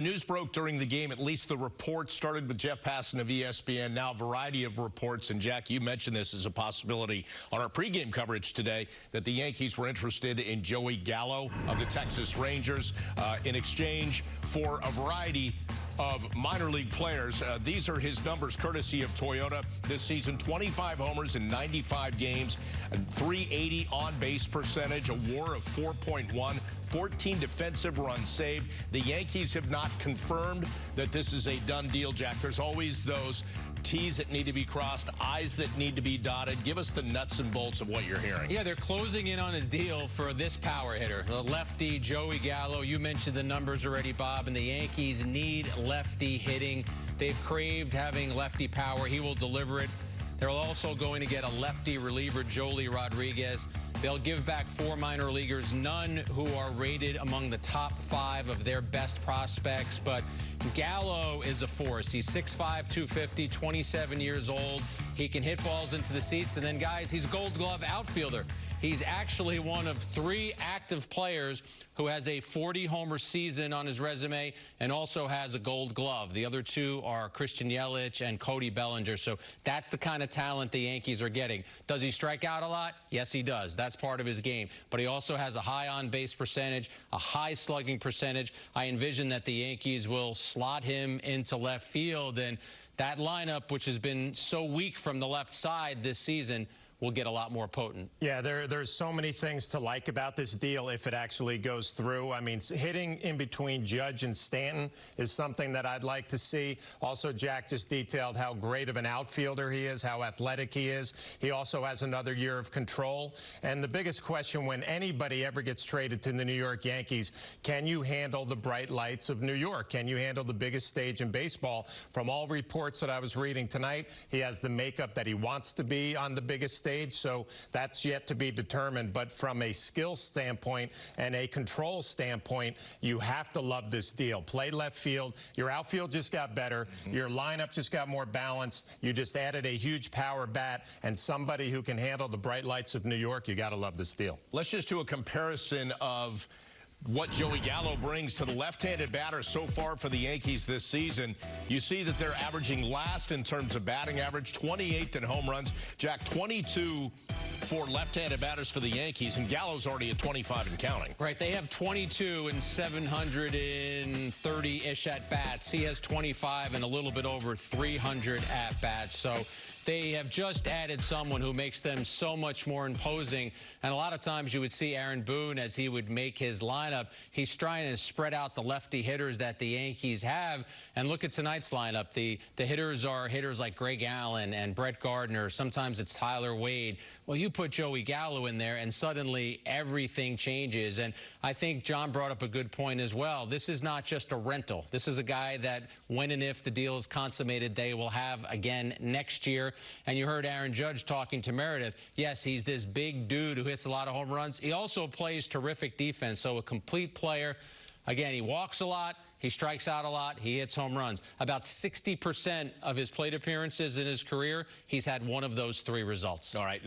News broke during the game, at least the report started with Jeff Passan of ESPN, now a variety of reports. And Jack, you mentioned this as a possibility on our pregame coverage today, that the Yankees were interested in Joey Gallo of the Texas Rangers uh, in exchange for a variety of minor league players. Uh, these are his numbers courtesy of Toyota this season. 25 homers in 95 games, 380 on-base percentage, a WAR of 4.1, 14 defensive runs saved. The Yankees have not confirmed that this is a done deal, Jack. There's always those T's that need to be crossed, I's that need to be dotted. Give us the nuts and bolts of what you're hearing. Yeah, they're closing in on a deal for this power hitter, the lefty Joey Gallo. You mentioned the numbers already, Bob, and the Yankees need lefty hitting. They've craved having lefty power. He will deliver it. They're also going to get a lefty reliever, Joely Rodriguez. They'll give back four minor leaguers, none who are rated among the top five of their best prospects. But Gallo is a force. He's 6'5", 250, 27 years old. He can hit balls into the seats. And then, guys, he's gold glove outfielder. He's actually one of three active players who has a 40-homer season on his resume and also has a gold glove. The other two are Christian Yelich and Cody Bellinger. So that's the kind of talent the Yankees are getting. Does he strike out a lot? Yes, he does. That's part of his game. But he also has a high on-base percentage, a high slugging percentage. I envision that the Yankees will slot him into left field. And that lineup, which has been so weak from the left side this season, will get a lot more potent. Yeah, there, there's so many things to like about this deal if it actually goes through. I mean, hitting in between Judge and Stanton is something that I'd like to see. Also, Jack just detailed how great of an outfielder he is, how athletic he is. He also has another year of control. And the biggest question when anybody ever gets traded to the New York Yankees, can you handle the bright lights of New York? Can you handle the biggest stage in baseball? From all reports that I was reading tonight, he has the makeup that he wants to be on the biggest stage stage, so that's yet to be determined. But from a skill standpoint and a control standpoint, you have to love this deal. Play left field. Your outfield just got better. Mm -hmm. Your lineup just got more balanced. You just added a huge power bat and somebody who can handle the bright lights of New York. You got to love this deal. Let's just do a comparison of what Joey Gallo brings to the left-handed batter so far for the Yankees this season. You see that they're averaging last in terms of batting average, 28th in home runs. Jack, 22 for left-handed batters for the Yankees, and Gallo's already at 25 and counting. Right, they have 22 and 730-ish at-bats. He has 25 and a little bit over 300 at-bats. So they have just added someone who makes them so much more imposing. And a lot of times you would see Aaron Boone as he would make his lineup. He's trying to spread out the lefty hitters that the Yankees have. And look at tonight's lineup. The, the hitters are hitters like Greg Allen and Brett Gardner. Sometimes it's Tyler Wade. Well, you put Joey Gallo in there, and suddenly everything changes. And I think John brought up a good point as well. This is not just a rental. This is a guy that when and if the deal is consummated, they will have again next year. And you heard Aaron Judge talking to Meredith. Yes, he's this big dude who hits a lot of home runs. He also plays terrific defense, so a complete player. Again, he walks a lot, he strikes out a lot, he hits home runs. About 60% of his plate appearances in his career, he's had one of those three results. All right.